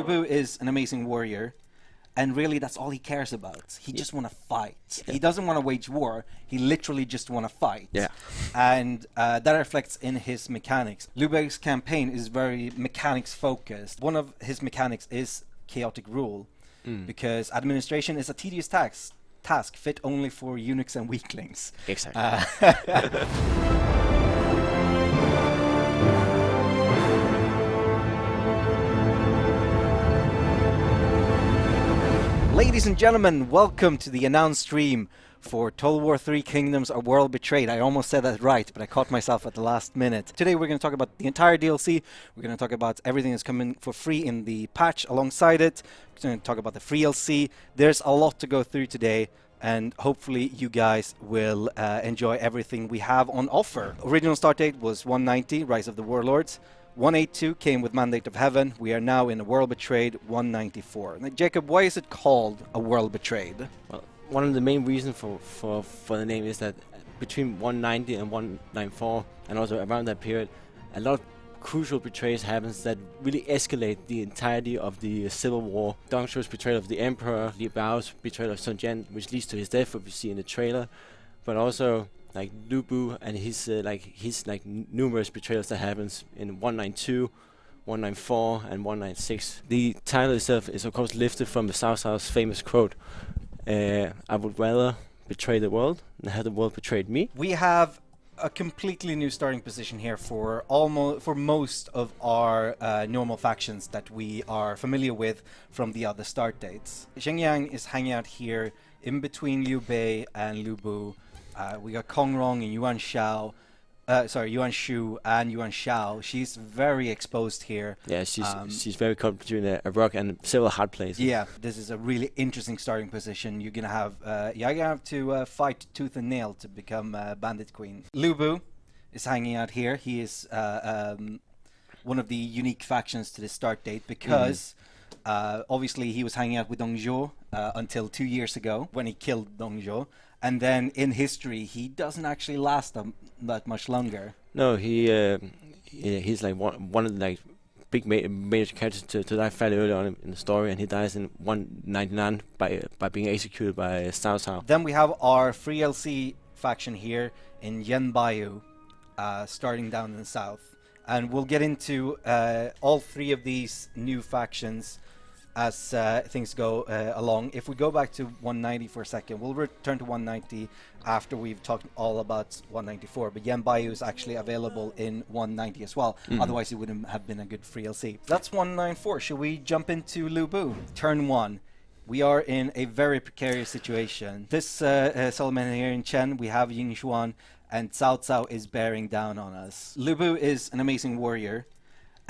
Lu is an amazing warrior, and really that's all he cares about. He just want to fight. He doesn't want to wage war. He literally just want to fight. Yeah. And uh, that reflects in his mechanics. Lu Bu's campaign is very mechanics focused. One of his mechanics is chaotic rule, because administration is a tedious task. Task fit only for eunuchs and weaklings. Exactly. Uh, Ladies and gentlemen, welcome to the announced stream for Total War 3 Kingdoms A World Betrayed. I almost said that right, but I caught myself at the last minute. Today we're going to talk about the entire DLC. We're going to talk about everything that's coming for free in the patch alongside it. We're going to talk about the free DLC. There's a lot to go through today. And hopefully you guys will uh, enjoy everything we have on offer. Original start date was 190, Rise of the Warlords. 182 came with Mandate of Heaven. We are now in a World Betrayed 194. Now, Jacob, why is it called a World Betrayed? Well, one of the main reasons for, for, for the name is that between 190 and 194, and also around that period, a lot of crucial betrayals happens that really escalate the entirety of the Civil War. Dong Zhuo's betrayal of the Emperor, Liu Biao's betrayal of Sun Jian, which leads to his death, what we see in the trailer, but also like Lu Bu and his uh, like his like numerous betrayals that happens in 192. 194 and 196. The title itself is of course lifted from the Cao Cao's famous quote, uh, I would rather betray the world than have the world betrayed me. We have a completely new starting position here for almost for most of our uh, normal factions that we are familiar with from the other start dates. Zheng Jiang is hanging out here in between Liu Bei and Lu Bu. Uh, we got Kong Rong and Yuan Shao. Uh, sorry, Yuan Shu and Yuan Shao. She's very exposed here. Yeah, she's Um, she's very caught between a, a rock and several hard places. Yeah, this is a really interesting starting position. You're gonna have, uh, you're gonna have to uh, fight tooth and nail to become Bandit Queen. Lu Bu is hanging out here. He is uh, um, one of the unique factions to the start date because uh, obviously he was hanging out with Dong Zhuo uh, until two years ago when he killed Dong Zhuo, and then in history he doesn't actually last that much longer. No, he, uh, he he's like one one of the like big ma- major characters to, to die fairly early on in, the story, and he dies in 199 by uh, by being executed by Cao Cao. Then we have our free LC faction here in Yan Baihu, uh, starting down in the south. And we'll get into uh, all three of these new factions as uh, things go uh, along. If we go back to 190 for a second, we'll return to 190 after we've talked all about 194. But Yan Baihu is actually available in 190 as well. Otherwise, it wouldn't have been a good free LC. That's 194. Should we jump into Lu Bu? Turn one. We are in a very precarious situation. This uh, uh, settlement here in Chen, we have Ying Xuan, and Cao Cao is bearing down on us. Lu Bu is an amazing warrior,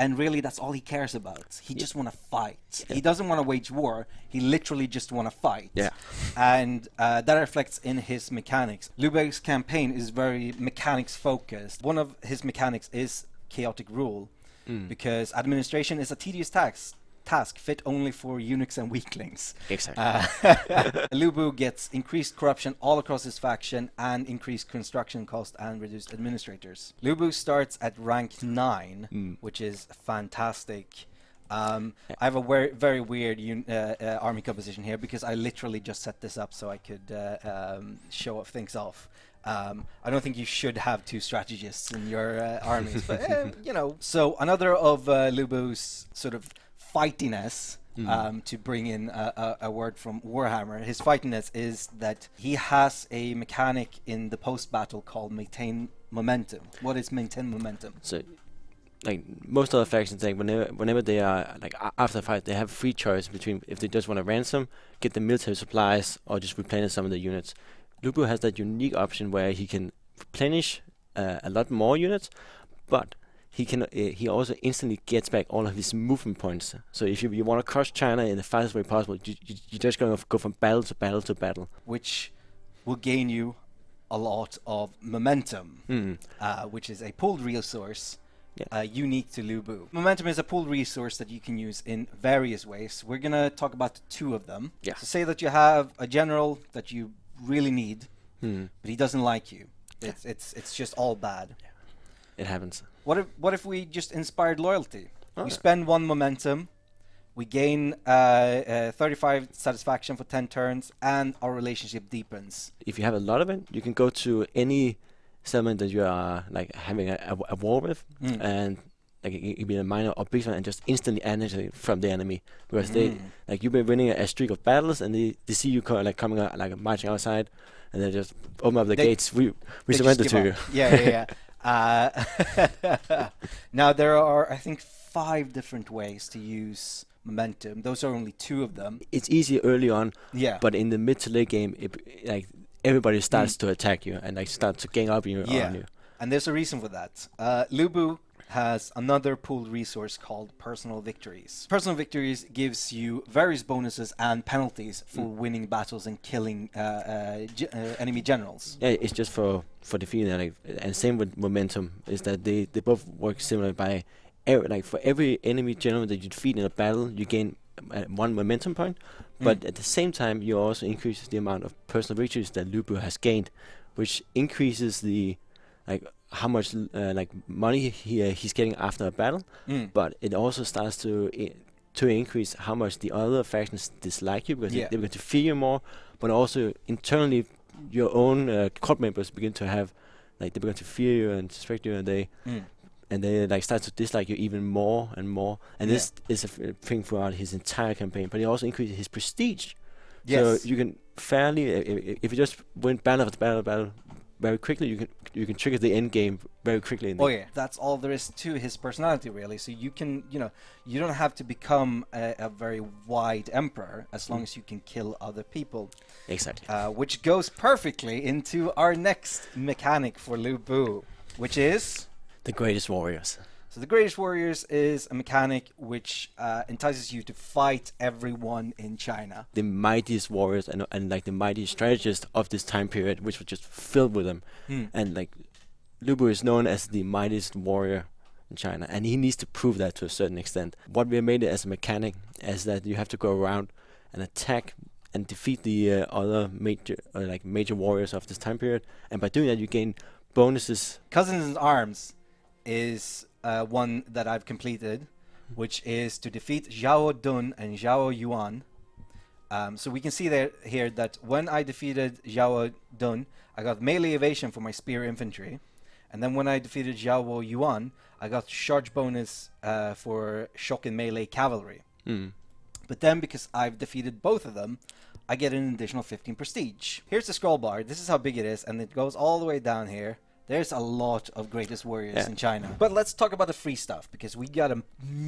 and really that's all he cares about. He just want to fight. He doesn't want to wage war. He literally just want to fight. Yeah. And uh, that reflects in his mechanics. Lu Bu's campaign is very mechanics focused. One of his mechanics is chaotic rule, because administration is a tedious task. Task fit only for eunuchs and weaklings. Exactly. Uh, Lu Bu gets increased corruption all across his faction and increased construction cost and reduced administrators. Lu Bu starts at rank 9, which is fantastic. Um, I have a very, very weird un- uh, uh, army composition here because I literally just set this up so I could uh, um, show off things off. Um, I don't think you should have two strategists in your uh, armies, but eh, you know. So another of uh, Lu sort of fightiness, um, to bring in a, a, a word from Warhammer, his fightiness is that he has a mechanic in the post-battle called maintain momentum. What is maintain momentum? So, like most other factions, like whenever whenever they are like after a fight, they have free choice between if they just want to ransom, get the military supplies, or just replenish some of the units. Lu Bu has that unique option where he can replenish uh, a lot more units, but he can uh, he also instantly gets back all of his movement points. So if you, you want to crush China in the fastest way possible, you, you, you're just going to go from battle to battle to battle. which will gain you a lot of momentum, Mm. uh, which is a pooled resource Yeah. uh, unique to Lu Bu. Momentum is a pooled resource that you can use in various ways. We're gonna talk about two of them. Yeah. So say that you have a general that you really need, Hmm. but he doesn't like you. It's it's it's just all bad. It happens. What if what if we just inspired loyalty? We Okay. spend one momentum, We gain uh, uh, 35 satisfaction for 10 turns, and our relationship deepens. If you have a lot of it, you can go to any settlement that you are like having a, a, a war with, Mm. and like it could be a minor or big one, and just instantly energy from the enemy because they Mm. like you've been winning a, a streak of battles, and they, they see you co- like coming out like marching outside, and they just open up the They- gates. We we surrender to you. Yeah, yeah, yeah. uh, now there are, I think, five different ways to use momentum. Those are only two of them. It's easy early on, Yeah. but in the mid to late game, it, like everybody starts to attack you and like start to gang up you Mm. Yeah. on you. And there's a reason for that. Uh, Lu Bu has another pool resource called personal victories. Personal victories gives you various bonuses and penalties for Mm. winning battles and killing uh, uh, ge- uh, enemy generals. Yeah, it's just for for defeating like and same with momentum is that they they both work similar by every, like for every enemy general that you defeat in a battle you gain uh, one momentum point but Mm. at the same time you also increase the amount of personal victories that Lu Bu has gained which increases the like how much uh, like money he uh, he's getting after a battle Mm. but it also starts to to increase how much the other factions dislike you because Yeah. they, they begin to fear you more but also internally your own uh, court members begin to have like they begin to fear you and suspect you and they Mm. and they like start to dislike you even more and more and Yeah. this is a f- thing throughout his entire campaign but it also increases his prestige Yes. so you can fairly i- i- if you just win battle after battle battle very quickly you can you can trigger the end game very quickly in the Oh yeah, that's all there is to his personality, really. So you can, you know, you don't have to become a, a very wide emperor as long Mm. as you can kill other people, exactly uh, which goes perfectly into our next mechanic for Lu Bu, which is the greatest warriors so the Greatest Warriors is a mechanic which uh, entices you to fight everyone in China. the mightiest warriors and, and like the mightiest strategists of this time period, which was just filled with them. And like Lu Bu is known as the mightiest warrior in China, and he needs to prove that to a certain extent. What we made it as a mechanic is that you have to go around and attack and defeat the uh, other major uh, like major warriors of this time period, and by doing that you gain bonuses. Cousins in Arms is uh, one that I've completed, which is to defeat Xiahou Dun and Xiahou Yuan. Um, so we can see there here that when I defeated Xiahou Dun, I got melee evasion for my spear infantry, and then when I defeated Xiahou Yuan, I got charge bonus uh, for shock and melee cavalry. Mm. But then because I've defeated both of them, I get an additional 15 prestige. Here's the scroll bar. This is how big it is, and it goes all the way down here. There's a lot of greatest warriors Yeah. in China. But let's talk about the free stuff because we got a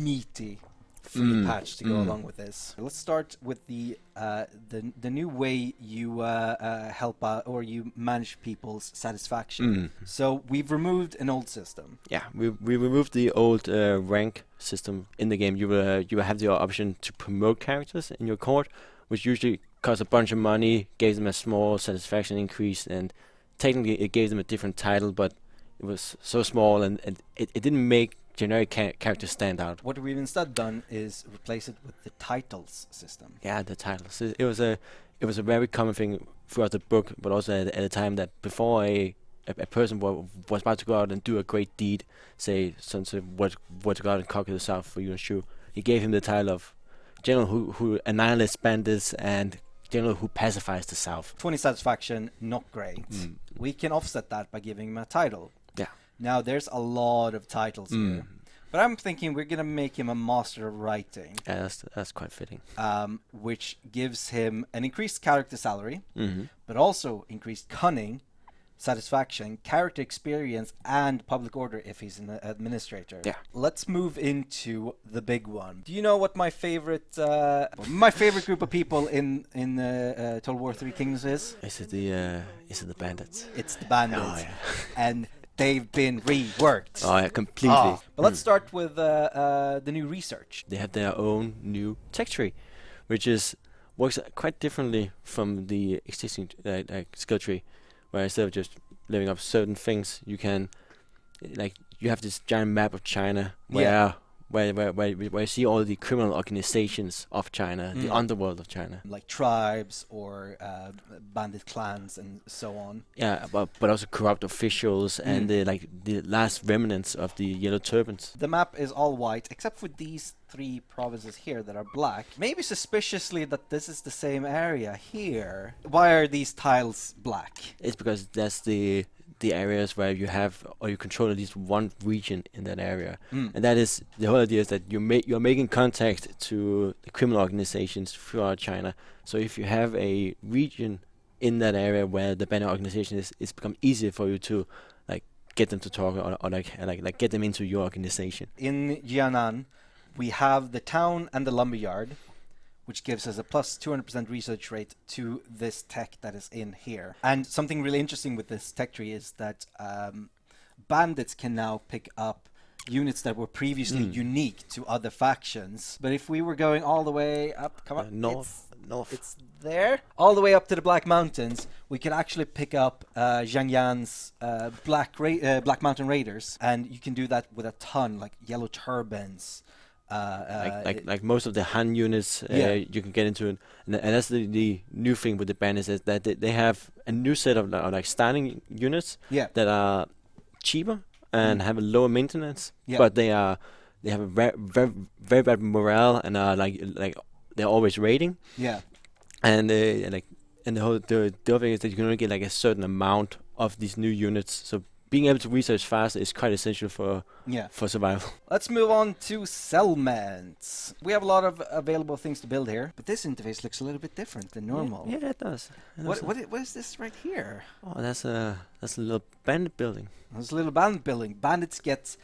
meaty free Mm, patch to go mm. along with this. Let's start with the uh, the the new way you uh, uh, help out or you manage people's satisfaction. Mm. So we've removed an old system. Yeah, we we removed the old uh, rank system in the game. You will uh, you will have the option to promote characters in your court, which usually costs a bunch of money, gave them a small satisfaction increase, and technically it gave them a different title, but it was so small and, and it, it didn't make generic ca- characters stand out. What we've instead done is replace it with the titles system. Yeah, the titles. It, it was a it was a very common thing throughout the book, but also at, at a time that before a a, a person wa- was about to go out and do a great deed, say some something what what to go out and conquer the south for Yuan Shu, he gave him the title of general who who annihilates bandits and general who pacifies the south. 20 satisfaction, not great. Mm. We can offset that by giving him a title. Yeah. Now there's a lot of titles here, Mm. but I'm thinking we're gonna make him a master of writing, Yeah, that's that's quite fitting. um, which gives him an increased character salary, hmm but also increased cunning, satisfaction, character experience, and public order if he's an administrator. Yeah. Let's move into the big one. Do you know what my favorite uh, my favorite group of people in in uh, uh, Total War Three Kings is? Is it the uh, is it the bandits? It's the bandits, Oh yeah. and they've been reworked. Oh yeah, completely. Ah, but let's Mm. start with uh, uh, the new research. they have their own new tech tree, which is works quite differently from the existing uh, like skill tree, where instead of just living up certain things, you can like you have this giant map of China where Yeah. Where where where, where you see all the criminal organizations of China, the Mm. underworld of China. like tribes or uh, bandit clans and so on. Yeah, but but also corrupt officials and Mm. the like the last remnants of the yellow turbans. The map is all white except for these three provinces here that are black. Maybe suspiciously that this is the same area here. Why are these tiles black? It's because that's the the areas where you have or you control at least one region in that area, Mm. and that is the whole idea is that you make you're making contact to the criminal organizations throughout China. So if you have a region in that area where the banner organization is, it's become easier for you to like get them to talk or, or like like like get them into your organization. In Jianan, we have the town and the lumberyard, which gives us a plus 200% research rate to this tech that is in here. And something really interesting with this tech tree is that um, bandits can now pick up units that were previously Mm. unique to other factions. But if we were going all the way up, come Uh, on, north, north. it's there. All the way up to the Black Mountains, we could actually pick up uh, Zhang Yan's uh, Black Ra- uh, Black Mountain Raiders, and you can do that with a ton, like yellow turbans. Uh, uh, like, like like most of the Han units, uh, Yeah. you can get into it, and, and that's the, the new thing with the banners is that they, they have a new set of, li- like standing units yeah, that are cheaper and Mm. have a lower maintenance, Yeah. but they are they have a very very very bad morale and are like like they're always raiding, yeah, and and like and the whole the, the other thing is that you can only get like a certain amount of these new units, so being able to research fast is quite essential for yeah. for survival. Let's move on to settlements. We have a lot of available things to build here, but this interface looks a little bit different than normal. Yeah, yeah it does. It What, what, what is this right here? Oh, that's a that's a little bandit building. There's a little bandit building. Bandits get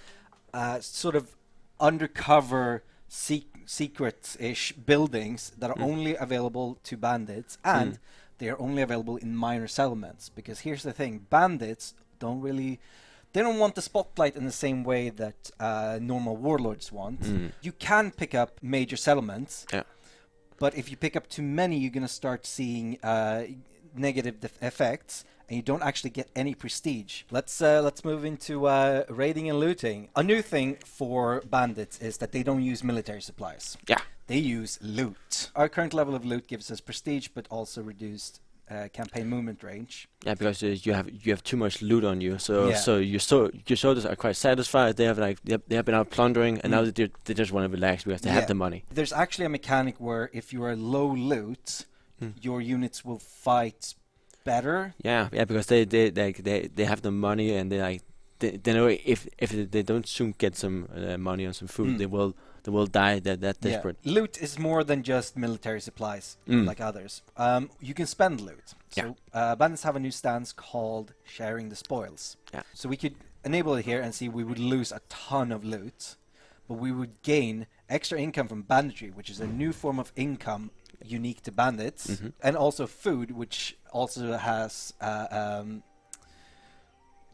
uh, sort of undercover sec- secret-ish buildings that are Mm. only available to bandits, and Mm. they are only available in minor settlements. Because here's the thing: bandits don't really, they don't want the spotlight in the same way that uh, normal warlords want. Mm. You can pick up major settlements, Yeah. but if you pick up too many, you're gonna start seeing uh, negative def- effects, and you don't actually get any prestige. Let's uh, let's move into uh, raiding and looting. A new thing for bandits is that they don't use military supplies. Yeah. They use loot. Our current level of loot gives us prestige, but also reduced uh, campaign movement range. Yeah, because uh, you have you have too much loot on you, so Yeah. so your so your soldiers are quite satisfied. They have like they have, they have been out plundering, and Mm. now they they just want to relax because they Yeah. have the money. There's actually a mechanic where if you are low loot, Hmm. your units will fight better. Yeah, yeah, because they they they they, they have the money, and they like they, they know if if they don't soon get some uh, money on some food, Mm. they will they will die. That that Yeah. Loot is more than just military supplies Mm. like others. Um, you can spend loot. So uh, bandits have a new stance called sharing the spoils. Yeah. So we could enable it here and see we would lose a ton of loot, but we would gain extra income from banditry, which is a new form of income unique to bandits, Mhm. and also food, which also has. Uh, um,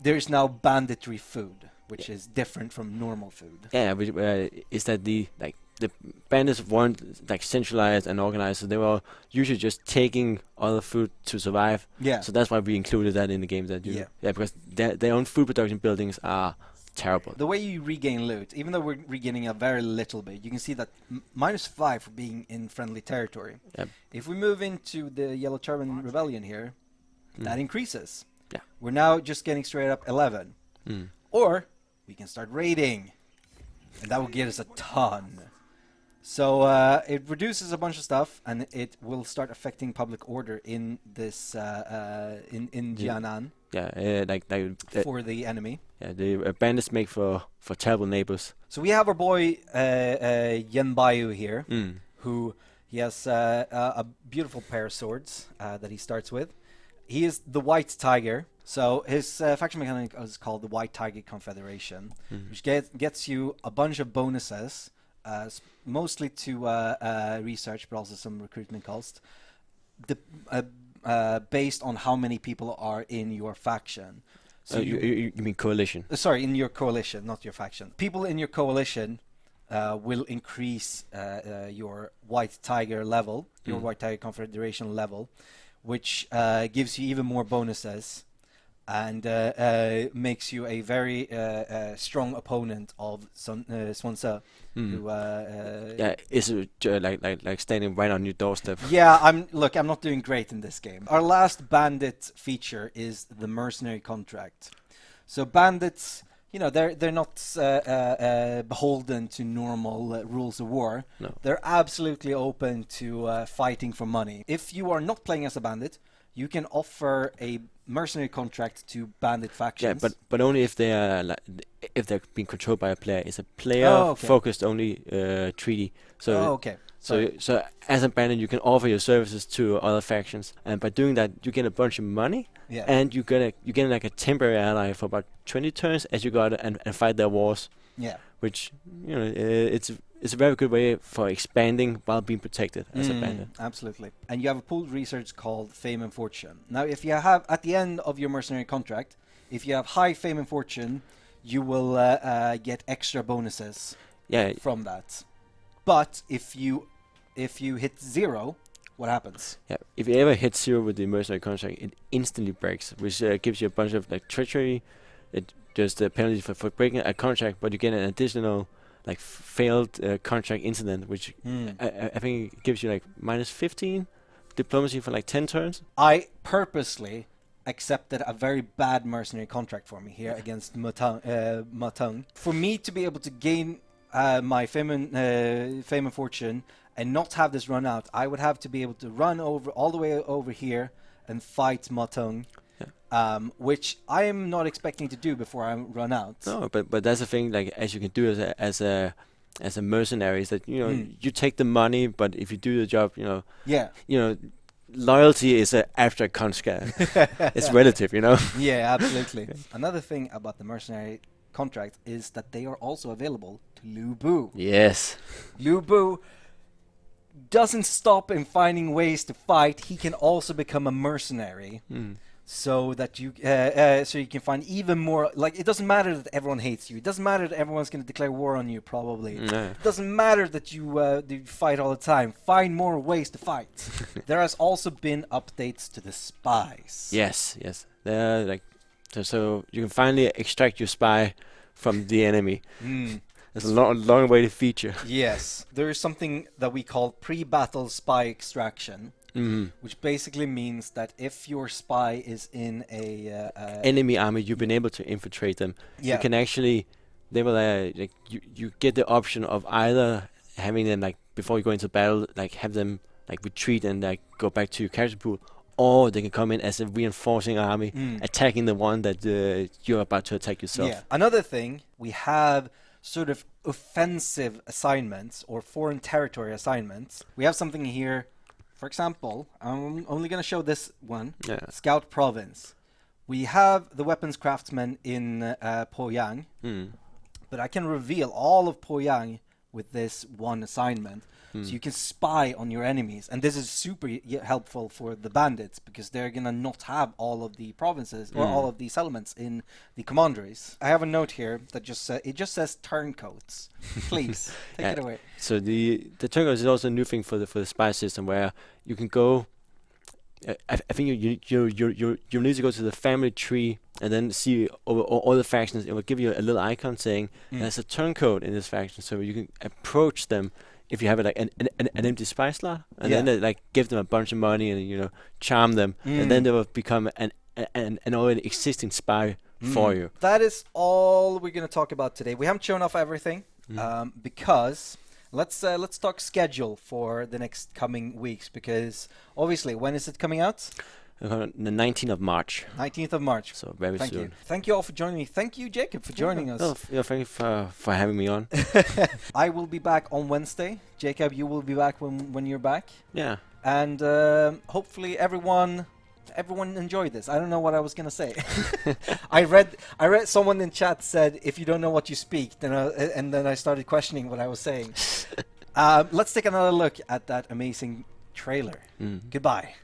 there is now banditry food, which is different from normal food. Yeah, which, uh, is that the like the bandits weren't like centralized and organized, so they were usually just taking other food to survive. Yeah. So that's why we included that in the game. That you, Yeah. yeah, because their their own food production buildings are terrible. The way you regain loot, even though we're regaining a very little bit, you can see that m- minus five for being in friendly territory. Yep. If we move into the Yellow Turban Rebellion here, Mm. that increases. Yeah. We're now just getting straight up 11. Mm. Or we can start raiding, and that will get us a ton. So uh, it reduces a bunch of stuff, and it will start affecting public order in this uh, uh, in in Yeah. Jianan Yeah, uh, like like uh, for the enemy. yeah, the uh, bandits make for for terrible neighbors. So we have our boy uh, uh, Yan Baihu here. Mm. who he has uh, a a beautiful pair of swords uh, that he starts with. He is the White Tiger. So his uh, faction mechanic is called the White Tiger Confederation, Mhm. which get, gets you a bunch of bonuses, uh, mostly to uh, uh, research, but also some recruitment cost, the, uh, uh, based on how many people are in your faction. So you, you you mean coalition? Sorry, in your coalition, not your faction. People in your coalition uh, will increase uh, uh, your White Tiger level, your Mm. White Tiger Confederation level, which uh, gives you even more bonuses. And uh, uh, makes you a very uh, uh, strong opponent of Sun, uh, Sun Ce. Mm. Who, uh, uh, Yeah, is like like like standing right on your doorstep? yeah, I'm look. I'm not doing great in this game. Our last bandit feature is the mercenary contract. So bandits, you know, they're they're not uh, uh, uh, beholden to normal uh, rules of war. No. They're absolutely open to uh, fighting for money. If you are not playing as a bandit, you can offer a mercenary contract to bandit factions. Yeah, but but only if they are like if they're being controlled by a player. It's a player Oh, okay. focused only uh, treaty. So oh, okay. so Sorry. so as a bandit, you can offer your services to other factions, and by doing that, you get a bunch of money, yeah. and you get a you get like a temporary ally for about 20 turns as you go out and, and fight their wars. yeah. Which you know uh, it's it's a very good way for expanding while being protected as a Mm, bandit. Absolutely. And you have a pooled research called Fame and Fortune. Now, if you have, at the end of your mercenary contract, if you have high Fame and Fortune, you will uh, uh, get extra bonuses Yeah, from that. But if you if you hit zero, what happens? Yeah, if you ever hit zero with the mercenary contract, it instantly breaks, which uh, gives you a bunch of like treachery. It just a penalty for, for breaking a contract, but you get an additional like failed uh, contract incident, which. I, I- I think gives you like minus 15 diplomacy for like 10 turns. I purposely accepted a very bad mercenary contract for me here against Ma Teng. Uh, Ma Teng. For me to be able to gain uh, my fame and, uh, fame and fortune and not have this run out, I would have to be able to run over all the way over here and fight Ma Teng. Um, which I am not expecting to do before I run out. No, but but that's the thing. Like as you can do as a as a as a mercenary is that you know Mm. you take the money, but if you do the job, you know Yeah, you know loyalty is a abstract concept. it's relative, you know. yeah, absolutely. Another thing about the mercenary contract is that they are also available to Lu Bu. yes. Lu Bu doesn't stop in finding ways to fight. He can also become a mercenary, Mm. So that you uh, uh, so you can find even more. Like it doesn't matter that everyone hates you. It doesn't matter that everyone's going to declare war on you. Probably. Yeah. It doesn't matter that you, uh, that you fight all the time. Find more ways to fight. there has also been updates to the spies. Yes, yes. Like so, so you can finally extract your spy from the enemy. Mm. It's a long, long way to feature. Yes. There is something that we call pre-battle spy extraction. Mm. which basically means that if your spy is in a uh, uh, Enemy army, you've been able to infiltrate them. yeah You can actually, they will uh, like you, you get the option of either having them like before you go into battle, like have them like retreat and like go back to your character pool, or they can come in as a reinforcing army, Mm. attacking the one that uh, you're about to attack yourself. yeah. Another thing we have sort of offensive assignments or foreign territory assignments. We have something here. For example, I'm only going to show this one. Yeah. Scout Province. We have the weapons craftsmen in uh, Poyang, Mm. but I can reveal all of Poyang with this one assignment. Hmm. So you can spy on your enemies, and this is super helpful for the bandits because they're gonna not have all of the provinces or Mm. all of the settlements in the commanderies. I have a note here that just sa- it just says turncoats. Please take Yeah. it away. So the the turncoats is also a new thing for the for the spy system where you can go. Uh, I, I think you you you you you you need to go to the family tree and then see over all, all the factions. It will give you a little icon saying Mm. there's a turncoat in this faction, so you can approach them if you have like an an, an, empty spy slot, and then Yeah. uh, like give them a bunch of money and you know charm them, and then Mm. they will become an an, an already existing spy for Mm. you. That is all we're gonna talk about today. We haven't shown off everything Mm. um, because let's uh, let's talk schedule for the next coming weeks because obviously when is it coming out? Uh, The 19th of March, 19th of March. so very Thank soon. you. Thank you all for joining me. Thank you, Jacob, for joining Oh, us. f- yeah, thank you for for having me on. I will be back on Wednesday. Jacob, you will be back when when you're back, yeah. and um, hopefully everyone everyone enjoyed this. I don't know what I was gonna say. I read I read someone in chat said if you don't know what you speak, then I, and then I started questioning what I was saying. um, let's take another look at that amazing trailer. Mm. Goodbye.